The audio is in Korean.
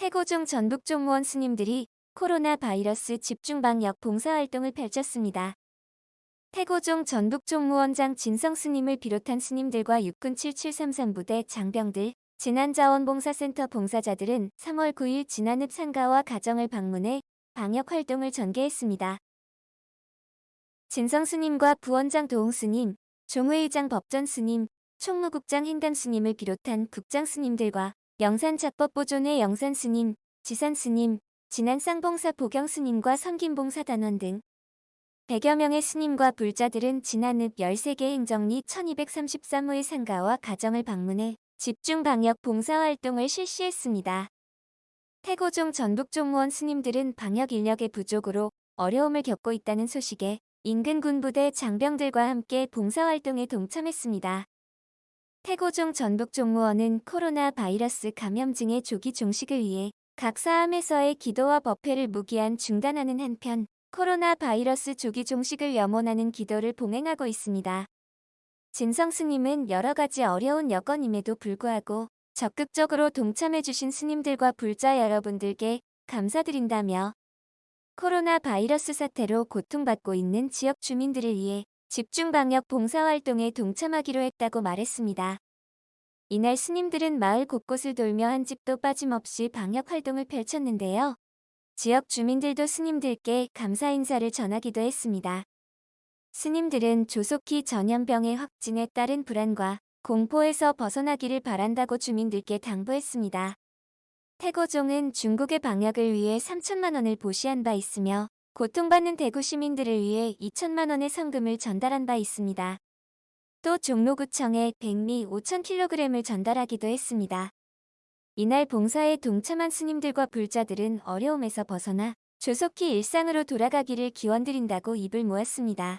태고종 전북 종무원 스님들이 코로나 바이러스 집중 방역 봉사활동을 펼쳤습니다. 태고종 전북 종무원장 진성 스님을 비롯한 스님들과 육군 7733부대 장병들, 진안자원봉사센터 봉사자들은 3월 9일 진안읍 상가와 가정을 방문해 방역활동을 전개했습니다. 진성 스님과 부원장 도홍 스님, 종회의장 법전 스님, 총무국장 행담 스님을 비롯한 국장 스님들과 영산 작법 보존회 영산 스님, 지산 스님, 진안 쌍봉사 보경 스님과 섬김봉사 단원 등 100여 명의 스님과 불자들은 진안읍 13개 행정리 1233호의 상가와 가정을 방문해 집중 방역 봉사활동을 실시했습니다. 태고종 전북종무원 스님들은 방역 인력의 부족으로 어려움을 겪고 있다는 소식에 인근 군부대 장병들과 함께 봉사활동에 동참했습니다. 태고종 전북 종무원은 코로나 바이러스 감염증의 조기 종식을 위해 각 사암에서의 기도와 법회를 무기한 중단하는 한편 코로나 바이러스 조기 종식을 염원하는 기도를 봉행하고 있습니다. 진성 스님은 여러 가지 어려운 여건임에도 불구하고 적극적으로 동참해주신 스님들과 불자 여러분들께 감사드린다며 코로나 바이러스 사태로 고통받고 있는 지역 주민들을 위해 집중방역 봉사활동에 동참하기로 했다고 말했습니다. 이날 스님들은 마을 곳곳을 돌며 한 집도 빠짐없이 방역활동을 펼쳤는데요. 지역 주민들도 스님들께 감사 인사를 전하기도 했습니다. 스님들은 조속히 전염병의 확진에 따른 불안과 공포에서 벗어나기를 바란다고 주민들께 당부했습니다. 태고종은 중국의 방역을 위해 3천만 원을 보시한 바 있으며 고통받는 대구 시민들을 위해 2천만 원의 성금을 전달한 바 있습니다. 또 종로구청에 백미 5,000kg을 전달하기도 했습니다. 이날 봉사에 동참한 스님들과 불자들은 어려움에서 벗어나 조속히 일상으로 돌아가기를 기원드린다고 입을 모았습니다.